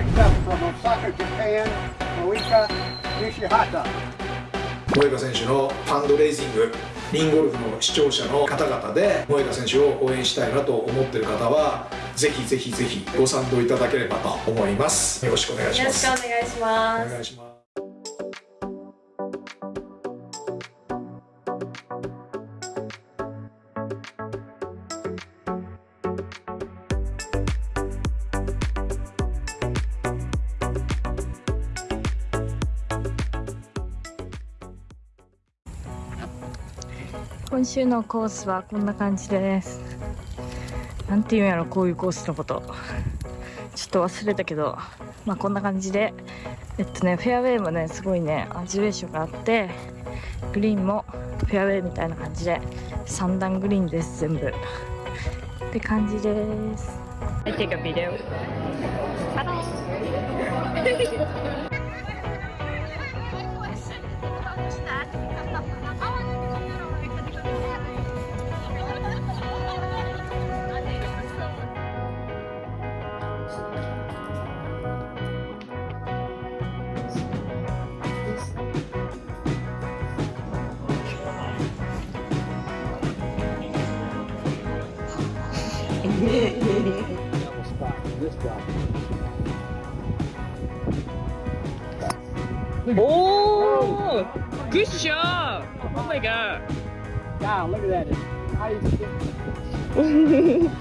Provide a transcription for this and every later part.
Next up from Osaka, Japan, Moika Nishihata. 萌歌選手のファンドレイジングリンゴルフの視聴者の方々で萌歌選手を応援したいなと思っている方はぜひぜひぜひご賛同いただければと思います。よろしくお願いしよろしますくお願いします。お願いします今週のコースはこんな感じです。なんていうんやろこういうコースのこと。ちょっと忘れたけど。まあこんな感じで。えっとねフェアウェイもねすごいねアジュレーションがあってグリーンもフェアウェイみたいな感じで3段グリーンです全部。って感じです。I take a video. Oh, good job! Oh my god! Wow, look at that.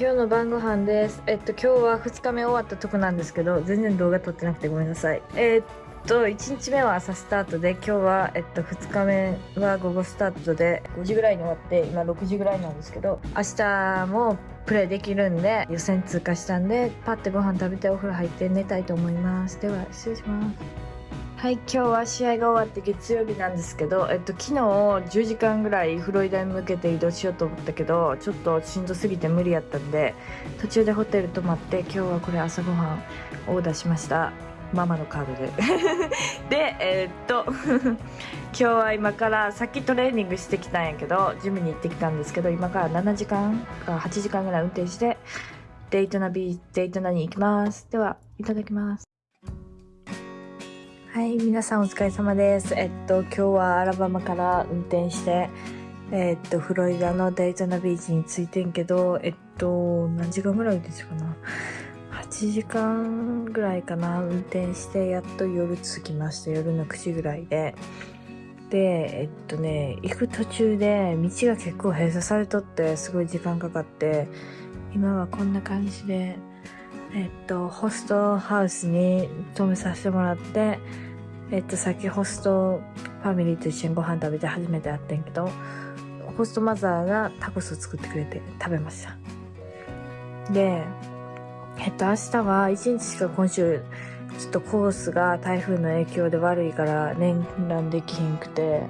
今日の晩ご飯です。えっと、今日は2日目終わったとこなんですけど、全然動画撮ってなくてごめんなさい。えーっと、1日目は朝スタートで、今日は、えっと、2日目は午後スタートで、5時ぐらいに終わって、今6時ぐらいなんですけど、明日もプレイできるんで、予選通過したんで、パッてご飯食べてお風呂入って寝たいと思います。では、失礼します。はい、今日は試合が終わって月曜日なんですけど、えっと、昨日10時間ぐらいフロリダに向けて移動しようと思ったけど、ちょっとしんどすぎて無理やったんで、途中でホテル泊まって、今日はこれ朝ごはんオーダーしました。ママのカードで。で、えーっと、今日は今から、さっきトレーニングしてきたんやけど、ジムに行ってきたんですけど、今から7時間か8時間ぐらい運転して、デイトナビ、デイトナに行きます。では、いただきます。はい、皆さんお疲れ様です。えっと、今日はアラバマから運転して、えっと、フロリダのデイトナビーチに着いてんけど、えっと、何時間ぐらいですかな ?8 時間ぐらいかな？運転して、やっと夜着きました。夜の9時ぐらいで。で、えっとね、行く途中で道が結構閉鎖されとって、すごい時間かかって、今はこんな感じで、えっと、ホストハウスに泊めさせてもらって、えっと、さっきホストファミリーと一緒にご飯食べて初めて会ってんけど、ホストマザーがタコスを作ってくれて食べました。で、えっと、明日は一日しか今週、ちょっとコースが台風の影響で悪いから連弾できひんくて、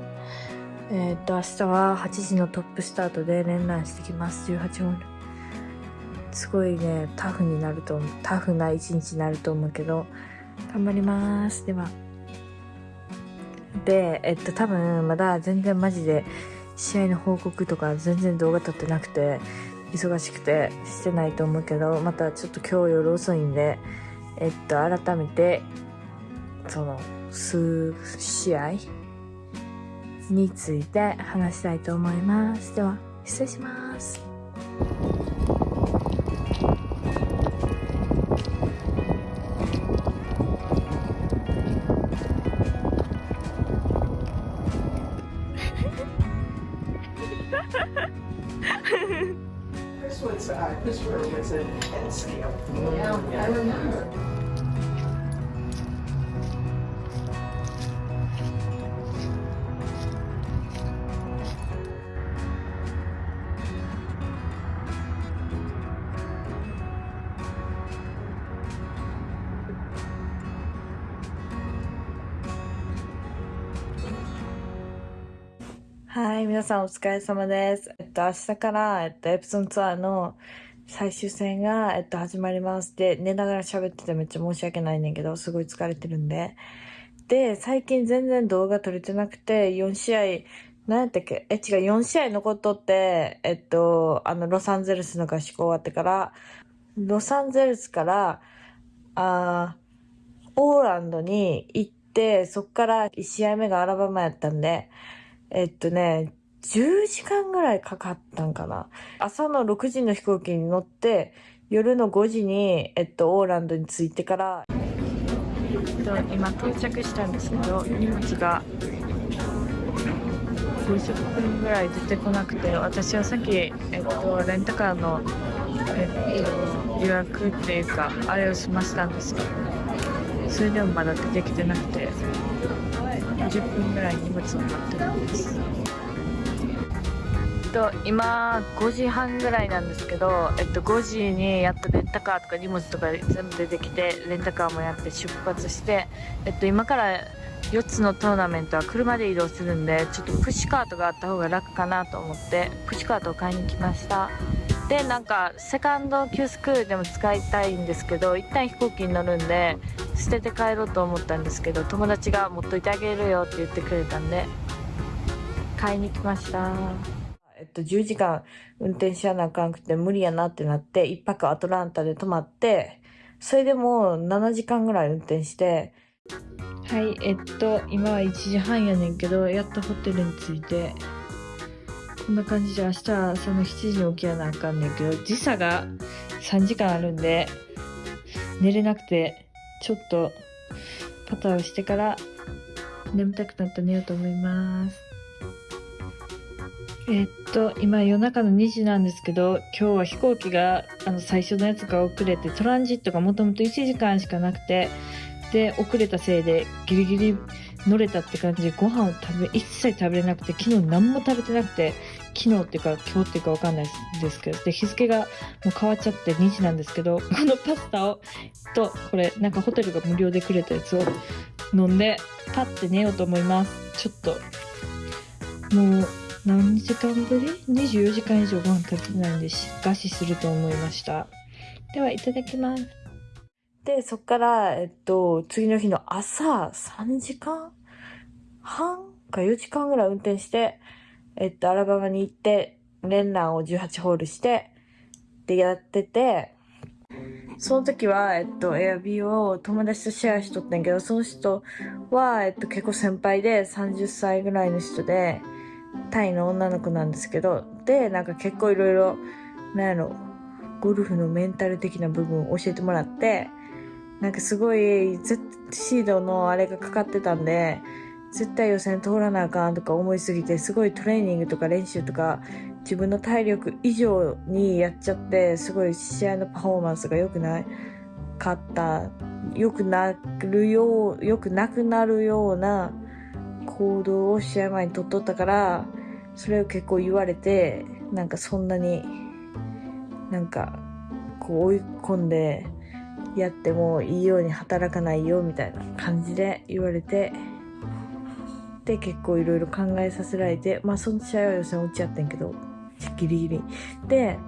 えっと、明日は8時のトップスタートで連弾してきます。18ホール。すごいね、タフになると、タフな一日になると思うけど、頑張ります。では。で、えっと、多分、まだ全然マジで、試合の報告とか全然動画撮ってなくて、忙しくてしてないと思うけど、またちょっと今日夜遅いんで、えっと、改めて、その、数試合について話したいと思います。では、失礼します。はい、皆さんお疲れ様です。えっと、明日から、えっと、エプソンツアーの最終戦が、えっと、始まります。で、寝ながら喋っててめっちゃ申し訳ないねんけど、すごい疲れてるんで。で、最近全然動画撮れてなくて、4試合、何やったっけ？え、違う、4試合残っとって、えっと、あの、ロサンゼルスの合宿終わってから、ロサンゼルスから、あーオーランドに行って、そっから1試合目がアラバマやったんで、えっとね、10時間ぐらいかかったんかな。朝の6時の飛行機に乗って、夜の5時に、えっと、オーランドに着いてから、えっと、今到着したんですけど、荷物が50分ぐらい出てこなくて、私はさっき、えっと、レンタカーの、えっと、予約っていうか、あれをしましたんですけど、それでもまだ出てきてなくて、10分ぐらい荷物を待ってるんです。と、今5時半ぐらいなんですけど、えっと、5時にやっとレンタカーとか荷物とか全部出てきてレンタカーもやって出発して、えっと、今から4つのトーナメントは車で移動するんでちょっとプッシュカートがあった方が楽かなと思ってプッシュカートを買いに来ましたでなんかセカンドキュースクールでも使いたいんですけど一旦飛行機に乗るんで捨てて帰ろうと思ったんですけど友達が持っといてあげるよって言ってくれたんで買いに来ました。えっと10時間運転しやなあかんくて無理やなってなって一泊アトランタで泊まってそれでも7時間ぐらい運転して。はいえっと今は1時半やねんけどやっとホテルに着いてこんな感じで明日は朝の7時に起きやなあかんねんけど時差が3時間あるんで寝れなくてちょっとパターをしてから眠たくなった寝ようと思います。えっと今夜中の2時なんですけど今日は飛行機があの最初のやつが遅れてトランジットがもともと1時間しかなくてで遅れたせいでギリギリ乗れたって感じでご飯を食べ一切食べれなくて昨日何も食べてなくて昨日っていうか今日っていうかわかんないですけどで日付がもう変わっちゃって2時なんですけど このパスタをとこれなんかホテルが無料でくれたやつを飲んでパッて寝ようと思います。ちょっともう何時間ぶり ?24 時間以上ご飯食べてないんでし餓死すると思いました。ではいただきます。でそっからえっと次の日の朝3時間？半？か4時間ぐらい運転してえっとアラバマに行って連弾を18ホールしてでやっててその時は、えっと、エアビーを友達とシェアしとったんやけど、その人は、えっと、結構先輩で30歳ぐらいの人で、タイの女の子なんですけど、で、なんか結構いろいろ、なんやろ、ゴルフのメンタル的な部分を教えてもらって、なんかすごい、Z シードのあれがかかってたんで、絶対予選通らなあかんとか思いすぎて、すごいトレーニングとか練習とか、自分の体力以上にやっちゃって、すごい試合のパフォーマンスが良くなかった、良くなるよう、良くなくなるような行動を試合前に取っとったから、それを結構言われて、なんかそんなに、なんか、こう追い込んでやってもいいように働かないよみたいな感じで言われて、で結構いろいろ考えさせられて、まあその試合は予選落ちちゃってんやけど、ギリギリ。で、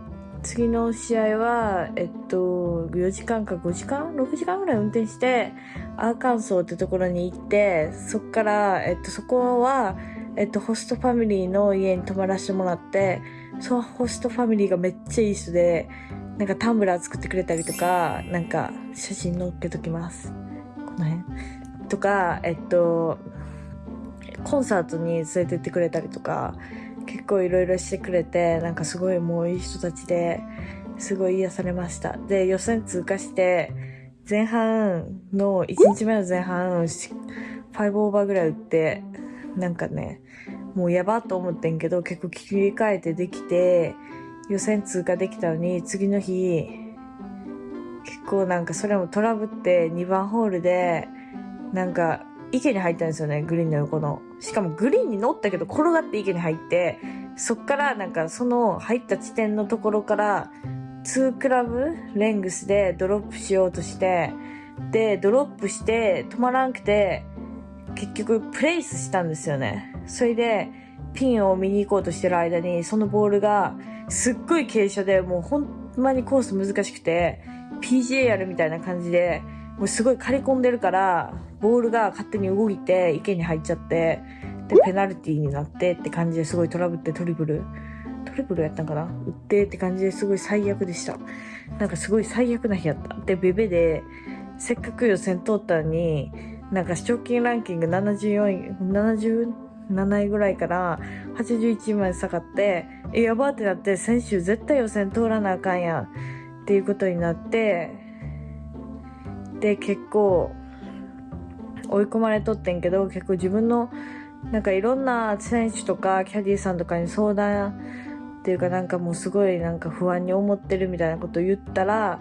次の試合は、えっと、4時間か5時間 ?6 時間ぐらい運転して、アーカンソーってところに行って、そっから、えっと、そこは、えっと、ホストファミリーの家に泊まらせてもらって、そのホストファミリーがめっちゃいい人で、なんかタンブラー作ってくれたりとか、なんか写真載っけときます。この辺。とか、えっと、コンサートに連れてってくれたりとか、結構いろいろしてくれて、なんかすごいもういい人たちで、すごい癒されました。で、予選通過して、前半の、1日目の前半、5オーバーぐらい打って、なんかね、もうやばと思ってんけど、結構切り替えてできて、予選通過できたのに、次の日、結構なんかそれもトラブって2番ホールで、なんか池に入ったんですよね、グリーンの横の。しかもグリーンに乗ったけど転がって池に入って、そっからなんかその入った地点のところから、2クラブレングスでドロップしようとして、で、ドロップして止まらんくて、結局プレイスしたんですよね。それで、ピンを見に行こうとしてる間に、そのボールが、すっごい傾斜で、もうほんまにコース難しくて、PGA やるみたいな感じで、もうすごい刈り込んでるから、ボールが勝手に動いて、池に入っちゃって、で、ペナルティーになってって感じですごいトラブってトリプル、トリプルやったんかな？打ってって感じですごい最悪でした。なんかすごい最悪な日やった。で、ベベで、せっかく予選通ったのに、なんか賞金ランキング74位、77位ぐらいから81位まで下がって、え、やばってなって、先週絶対予選通らなあかんやんっていうことになって、で、結構追い込まれとってんけど、結構自分のなんかいろんな選手とかキャディーさんとかに相談っていうかなんかもうすごいなんか不安に思ってるみたいなことを言ったら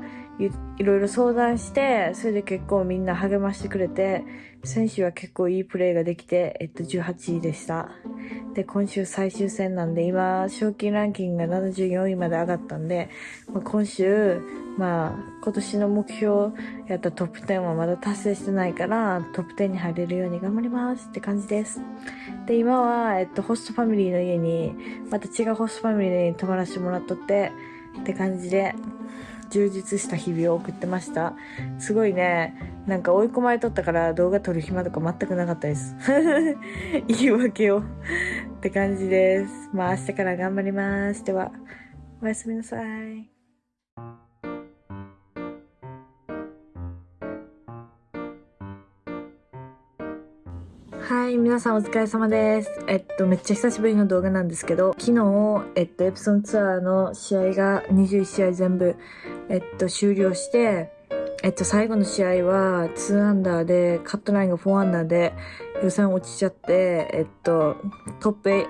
いろいろ相談してそれで結構みんな励ましてくれて選手は結構いいプレーができて、えっと、18位でした。で今週最終戦なんで今賞金ランキングが74位まで上がったんで、まあ、今週まあ今年の目標やったトップ10はまだ達成してないからトップ10に入れるように頑張りますって感じです。で今は、えっと、ホストファミリーの家にまた違うホストファミリーに泊まらせてもらっとってって感じで。充実した日々を送ってました。すごいね。なんか追い込まれとったから動画撮る暇とか全くなかったです。言い訳を。って感じです。まあ明日から頑張ります。ではおやすみなさい。はい、皆さんお疲れ様です。えっと、めっちゃ久しぶりの動画なんですけど、昨日、えっと、エプソンツアーの試合が21試合全部、えっと、終了して、えっと、最後の試合は2アンダーで、カットラインが4アンダーで、予選落ちちゃって、えっと、トップ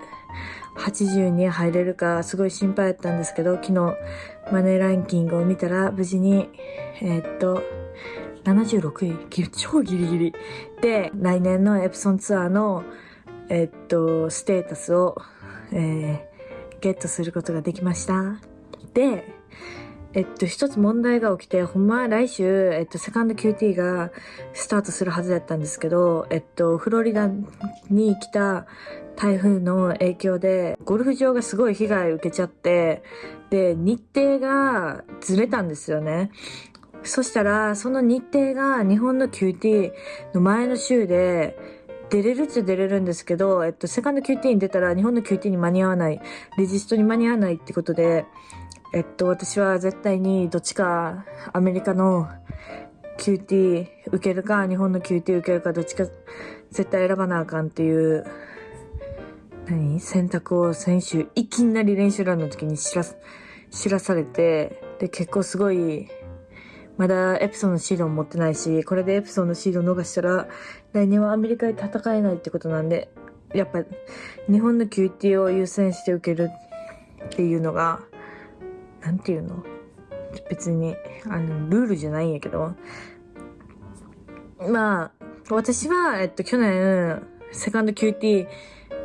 80に入れるか、すごい心配だったんですけど、昨日、マネーランキングを見たら、無事に、えっと、76位超ギリギリ。で、来年のエプソンツアーの、えっと、ステータスを、えー、ゲットすることができました。で、えっと、一つ問題が起きて、ほんま来週、えっと、セカンド QT がスタートするはずだったんですけど、えっと、フロリダに来た台風の影響で、ゴルフ場がすごい被害を受けちゃって、で、日程がずれたんですよね。そしたら、その日程が日本の QT の前の週で、出れるっちゃ出れるんですけど、えっと、セカンド QT に出たら日本の QT に間に合わない、レジストに間に合わないってことで、えっと、私は絶対にどっちかアメリカの QT 受けるか、日本の QT 受けるか、どっちか絶対選ばなあかんっていう、何？選択を先週、いきなり練習ランの時に知ら、知らされて、で、結構すごい、まだエプソンのシードも持ってないし、これでエプソンのシード逃したら、来年はアメリカで戦えないってことなんで、やっぱ、日本の QT を優先して受けるっていうのが、なんていうの？別に、あの、ルールじゃないんやけど、まあ、私は、えっと、去年、セカンド QT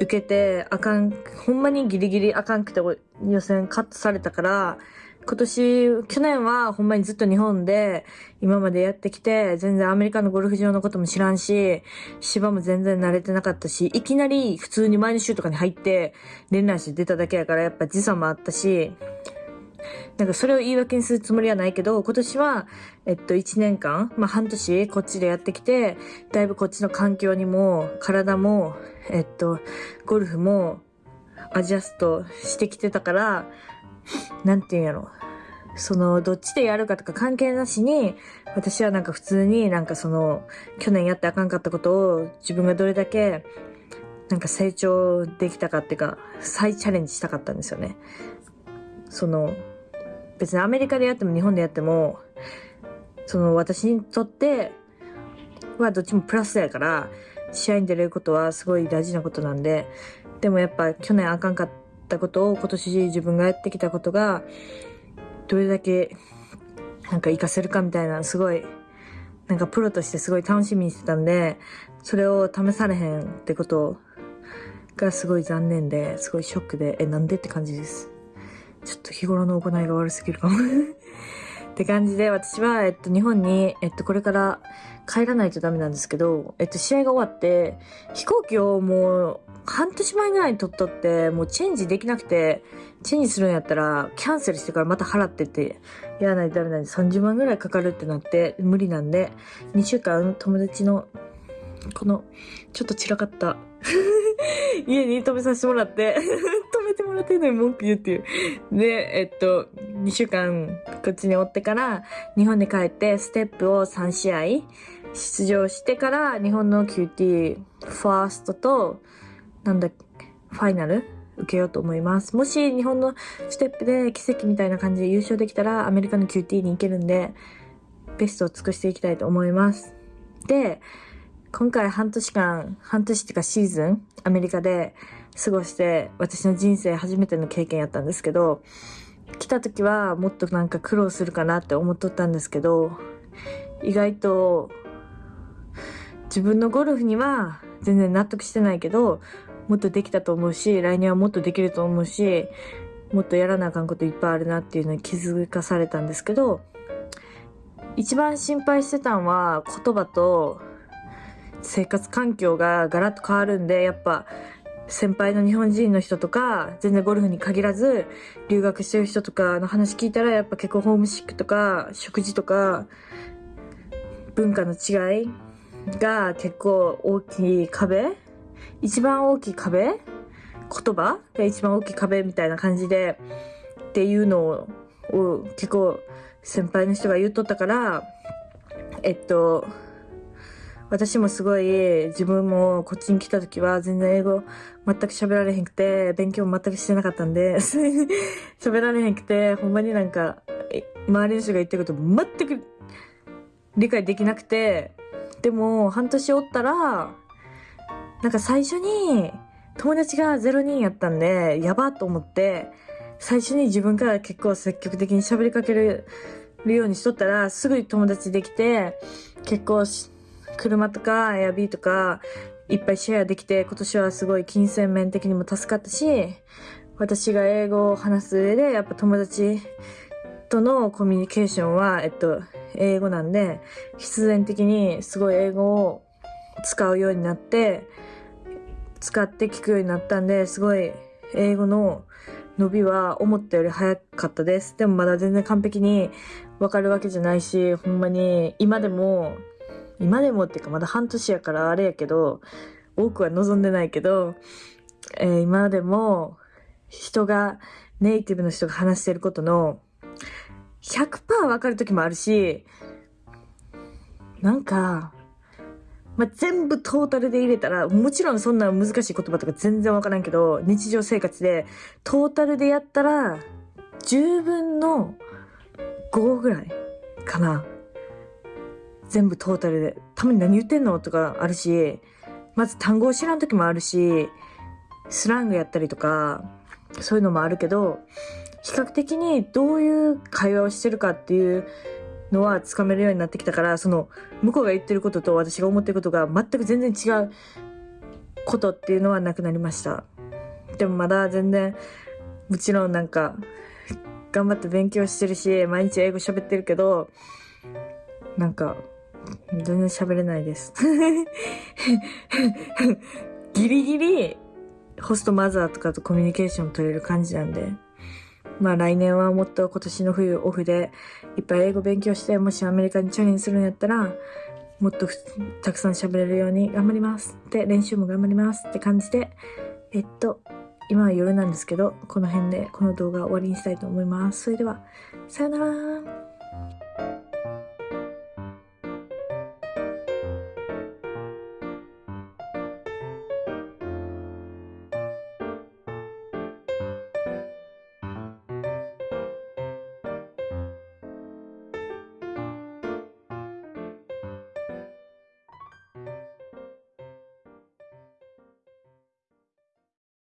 受けて、あかん、ほんまにギリギリあかんくて予選カットされたから、今年、去年はほんまにずっと日本で今までやってきて、全然アメリカのゴルフ場のことも知らんし、芝も全然慣れてなかったし、いきなり普通に前の週とかに入って、連絡して出ただけやからやっぱ時差もあったし、なんかそれを言い訳にするつもりはないけど、今年は、えっと、1年間、まあ半年こっちでやってきて、だいぶこっちの環境にも、体も、えっと、ゴルフも、アジャストしてきてたから、なんていうんやろ。その、どっちでやるかとか関係なしに、私はなんか普通になんかその、去年やってあかんかったことを自分がどれだけ、なんか成長できたかっていうか、再チャレンジしたかったんですよね。その、別にアメリカでやっても日本でやっても、その私にとってはどっちもプラスやから、試合に出れることはすごい大事なことなんで、でもやっぱ去年あかんかったことを今年自分がやってきたことが、どれだけなんか活かせるかみたいな、すごい、なんかプロとしてすごい楽しみにしてたんで、それを試されへんってことがすごい残念で、すごいショックで、え、なんでって感じです。ちょっと日頃の行いが悪すぎるかも。って感じで、私は、えっと、日本に、えっと、これから帰らないとダメなんですけど、えっと、試合が終わって、飛行機をもう、半年前ぐらいに取っとって、もうチェンジできなくて、チェンジするんやったら、キャンセルしてからまた払ってって、やらないとダメなんで、30万ぐらいかかるってなって、無理なんで、2週間友達の、この、ちょっと散らかった 家に泊めさせてもらっててもらってるのに文句言うっていう。で、えっと、2週間こっちにおってから、日本に帰ってステップを3試合出場してから、日本の QT ファーストと、なんだ、ファイナル受けようと思います。もし日本のステップで奇跡みたいな感じで優勝できたら、アメリカの QT に行けるんで、ベストを尽くしていきたいと思います。で、今回半年間、半年っていうかシーズン、アメリカで過ごして、私の人生初めての経験やったんですけど、来た時はもっとなんか苦労するかなって思っとったんですけど、意外と自分のゴルフには全然納得してないけど、もっとできたと思うし、来年はもっとできると思うし、もっとやらなあかんこといっぱいあるなっていうのに気づかされたんですけど、一番心配してたんは言葉と生活環境がガラッと変わるんで、やっぱ、先輩の日本人の人とか、全然ゴルフに限らず、留学してる人とかの話聞いたら、やっぱ結構ホームシックとか、食事とか、文化の違いが結構大きい壁一番大きい壁言葉が一番大きい壁みたいな感じで、っていうのを結構先輩の人が言っとったから、えっと、私もすごい自分もこっちに来た時は全然英語全く喋られへんくて、勉強も全くしてなかったんで、喋られへんくて、ほんまになんか、周りの人が言ってること全く理解できなくて、でも半年おったら、なんか最初に友達が0人やったんで、やばと思って、最初に自分から結構積極的に喋りかけるようにしとったら、すぐに友達できて、結構し車とかエアビーとかいっぱいシェアできて、今年はすごい金銭面的にも助かったし、私が英語を話す上で、やっぱ友達とのコミュニケーションは、えっと、英語なんで、必然的にすごい英語を使うようになって、使って聞くようになったんで、すごい英語の伸びは思ったより早かったです。でもまだ全然完璧にわかるわけじゃないし、ほんまに今でも今でもっていうかまだ半年やからあれやけど、多くは望んでないけど、えー、今でも人が、ネイティブの人が話してることの100%わかる時もあるし、なんか、まあ、全部トータルで入れたら、もちろんそんな難しい言葉とか全然わからんけど、日常生活でトータルでやったら、10分の5ぐらいかな。全部トータルで、たまに何言ってんの？とかあるし、まず単語を知らん時もあるし、スラングやったりとか、そういうのもあるけど、比較的にどういう会話をしてるかっていうのはつかめるようになってきたから、その、向こうが言ってることと私が思ってることが全く全然違うことっていうのはなくなりました。でもまだ全然、もちろんなんか、頑張って勉強してるし、毎日英語喋ってるけど、なんか、全然喋れないです。ギリギリ、ホストマザーとかとコミュニケーション取れる感じなんで。まあ来年はもっと今年の冬オフでいっぱい英語勉強して、もしアメリカにチャレンジするんやったら、もっとたくさん喋れるように頑張ります。で、練習も頑張りますって感じで、えっと、今は夜なんですけど、この辺でこの動画終わりにしたいと思います。それでは、さよなら